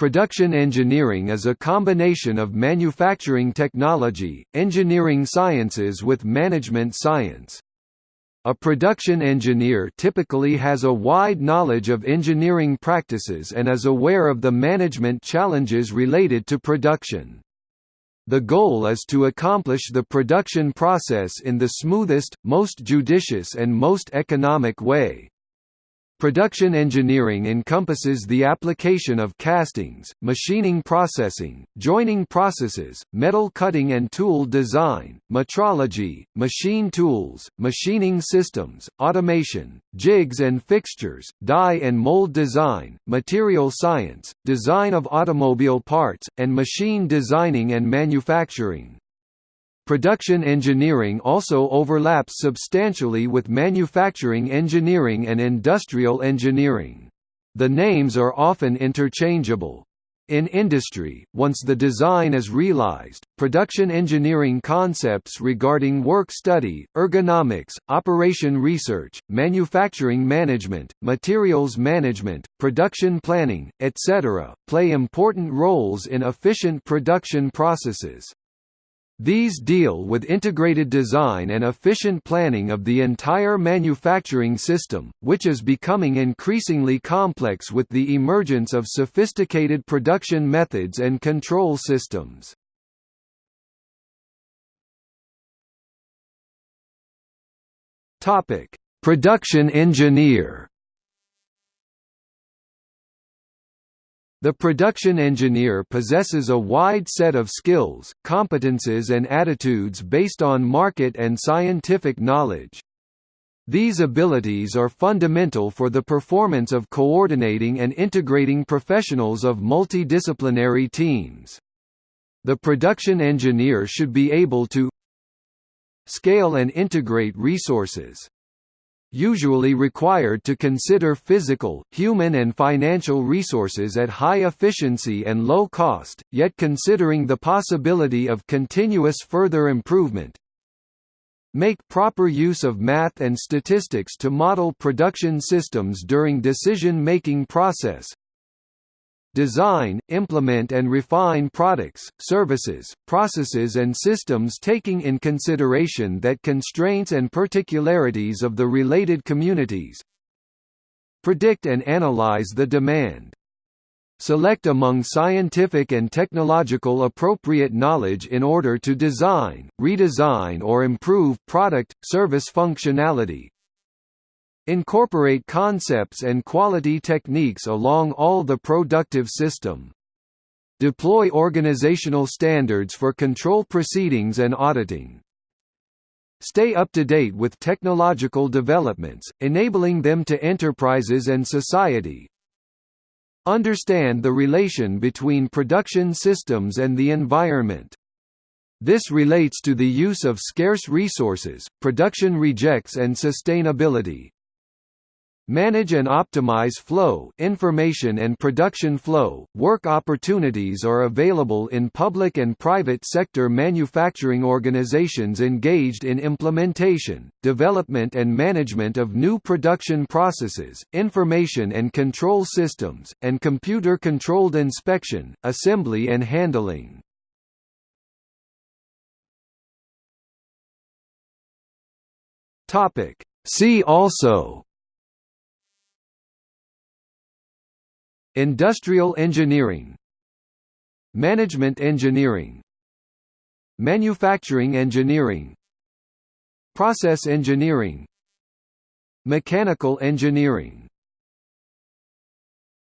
Production engineering is a combination of manufacturing technology, engineering sciences with management science. A production engineer typically has a wide knowledge of engineering practices and is aware of the management challenges related to production. The goal is to accomplish the production process in the smoothest, most judicious and most economic way. Production engineering encompasses the application of castings, machining processing, joining processes, metal cutting and tool design, metrology, machine tools, machining systems, automation, jigs and fixtures, die and mold design, material science, design of automobile parts, and machine designing and manufacturing. Production engineering also overlaps substantially with manufacturing engineering and industrial engineering. The names are often interchangeable. In industry, once the design is realized, production engineering concepts regarding work study, ergonomics, operation research, manufacturing management, materials management, production planning, etc., play important roles in efficient production processes. These deal with integrated design and efficient planning of the entire manufacturing system, which is becoming increasingly complex with the emergence of sophisticated production methods and control systems. Production engineer The production engineer possesses a wide set of skills, competences and attitudes based on market and scientific knowledge. These abilities are fundamental for the performance of coordinating and integrating professionals of multidisciplinary teams. The production engineer should be able to scale and integrate resources usually required to consider physical, human and financial resources at high efficiency and low cost, yet considering the possibility of continuous further improvement. Make proper use of math and statistics to model production systems during decision-making process, design, implement and refine products, services, processes and systems taking in consideration that constraints and particularities of the related communities predict and analyze the demand select among scientific and technological appropriate knowledge in order to design, redesign or improve product, service functionality, Incorporate concepts and quality techniques along all the productive system. Deploy organizational standards for control proceedings and auditing. Stay up to date with technological developments, enabling them to enterprises and society. Understand the relation between production systems and the environment. This relates to the use of scarce resources, production rejects and sustainability. Manage and optimize flow information and production flow. Work opportunities are available in public and private sector manufacturing organizations engaged in implementation, development and management of new production processes, information and control systems, and computer-controlled inspection, assembly and handling. Topic. See also Industrial engineering. Management engineering. Manufacturing engineering. Process engineering. Mechanical engineering